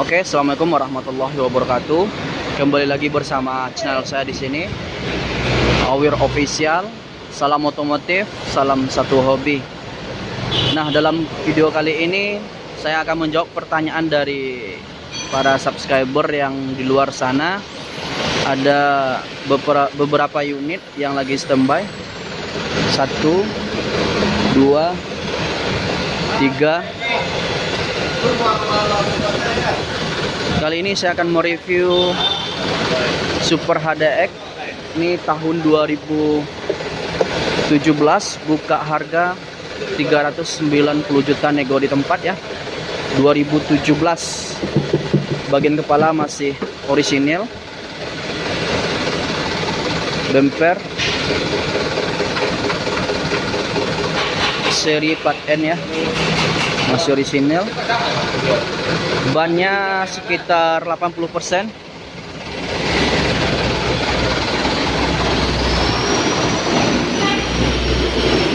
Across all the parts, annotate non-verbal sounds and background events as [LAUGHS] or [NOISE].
Oke, assalamualaikum warahmatullahi wabarakatuh. Kembali lagi bersama channel saya di sini, Awir Official. Salam otomotif, salam satu hobi. Nah, dalam video kali ini saya akan menjawab pertanyaan dari para subscriber yang di luar sana. Ada beberapa, beberapa unit yang lagi standby. Satu, dua, tiga, Kali ini saya akan mereview Super HDX ini tahun 2017 buka harga 390 juta nego di tempat ya. 2017 bagian kepala masih orisinil. Bumper seri 4N ya masih orisinil. Bannya sekitar 80%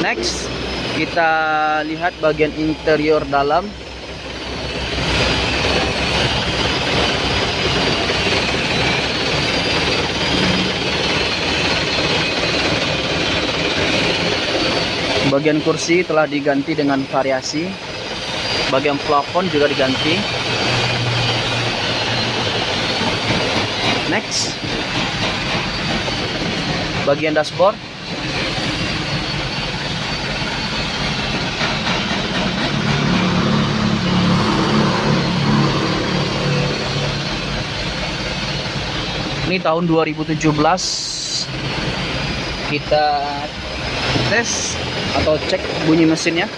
next kita lihat bagian interior dalam. Bagian kursi telah diganti dengan variasi bagian plafon juga diganti. Next. Bagian dashboard. Ini tahun 2017 kita tes atau cek bunyi mesinnya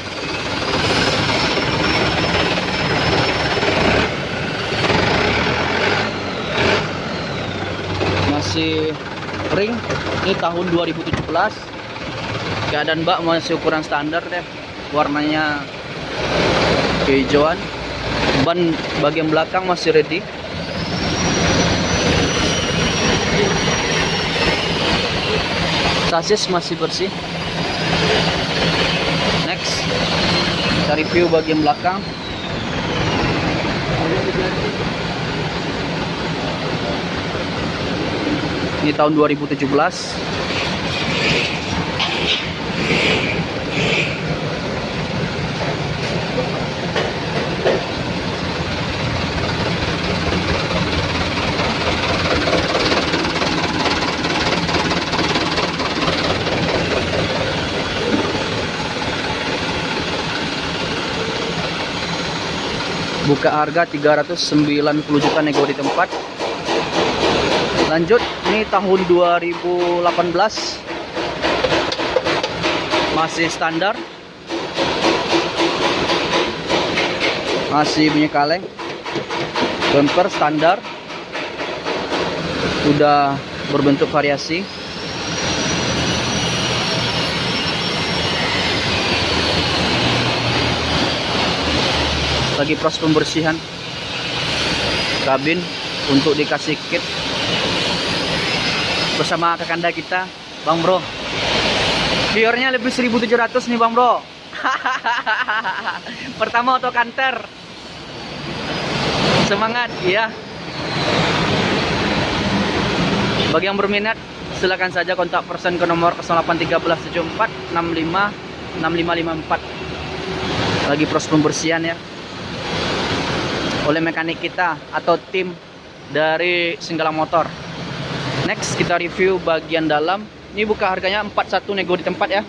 masih ring ini tahun 2017 keadaan bak masih ukuran standar deh. Warnanya kehijauan. Ban bagian belakang masih ready. Sasis masih bersih. Next kita review bagian belakang ini tahun 2017 buka harga 390 juta nego di tempat lanjut ini tahun 2018 masih standar. Masih bunyi kaleng bumper standar. Udah berbentuk variasi. Lagi proses pembersihan. Kabin untuk dikasih kit bersama kakanda kita Bang Bro. Biornya lebih 1700 nih Bang Bro. [LAUGHS] Pertama auto kanter. Semangat ya bagi yang berminat silakan saja kontak person ke nomor 081374 65 6554 lagi proses pembersihan ya. Oleh mekanik kita atau tim dari Singgala Motor Next kita review bagian dalam. Ini buka harganya 41 nego di tempat ya.